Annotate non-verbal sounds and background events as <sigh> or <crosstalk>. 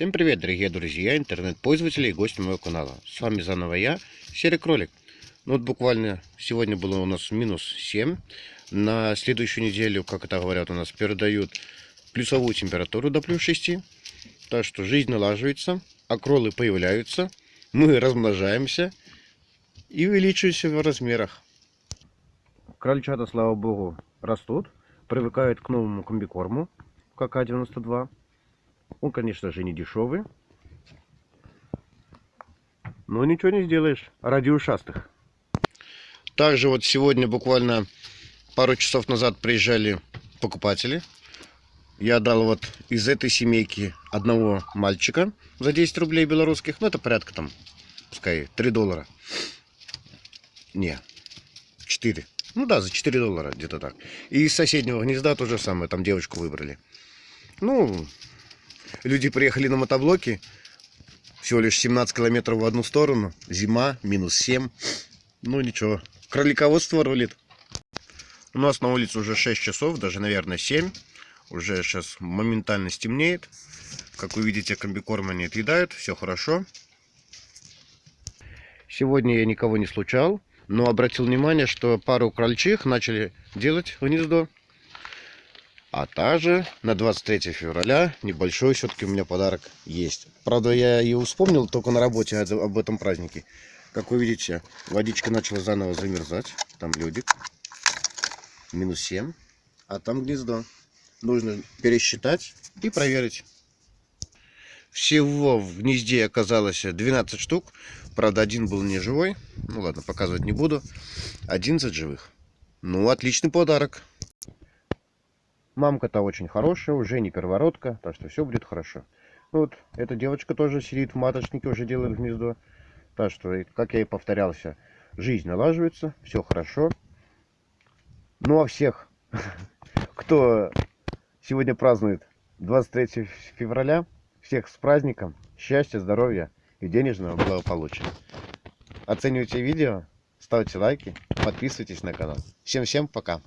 Всем привет, дорогие друзья, интернет-пользователи и гости моего канала. С вами заново я, Серый Кролик. Ну вот буквально сегодня было у нас минус 7. На следующую неделю, как это говорят, у нас передают плюсовую температуру до плюс 6. Так что жизнь налаживается, окролы появляются, мы размножаемся и увеличиваемся в размерах. Крольчата, слава богу, растут, привыкают к новому комбикорму КК-92. Он, конечно же, не дешевый. Но ничего не сделаешь ради ушастых. Также вот сегодня буквально пару часов назад приезжали покупатели. Я дал вот из этой семейки одного мальчика за 10 рублей белорусских. Ну, это порядка там, пускай, 3 доллара. Не, 4. Ну да, за 4 доллара где-то так. И из соседнего гнезда то же самое, там девочку выбрали. Ну, люди приехали на мотоблоке, всего лишь 17 километров в одну сторону, зима, минус 7. Ну ничего, кролиководство рулит. У нас на улице уже 6 часов, даже, наверное, 7. Уже сейчас моментально стемнеет. Как вы видите, комбикорм они отъедают, все хорошо. Сегодня я никого не случал, но обратил внимание, что пару крольчих начали делать гнездо. А также на 23 февраля небольшой все-таки у меня подарок есть. Правда, я его вспомнил только на работе об этом празднике. Как вы видите, водичка начала заново замерзать. Там ледик. Минус 7. А там гнездо. Нужно пересчитать и проверить. Всего в гнезде оказалось 12 штук. Правда, один был не живой. Ну ладно, показывать не буду. 11 живых. Ну, отличный подарок. Мамка-то очень хорошая, уже не первородка, так что все будет хорошо. Ну вот, эта девочка тоже сидит в маточнике, уже делает гнездо. Так что, как я и повторялся, жизнь налаживается, все хорошо. Ну а всех, <laughs> кто сегодня празднует 23 февраля, всех с праздником, счастья, здоровья и денежного благополучия. Оценивайте видео, ставьте лайки, подписывайтесь на канал. Всем-всем пока!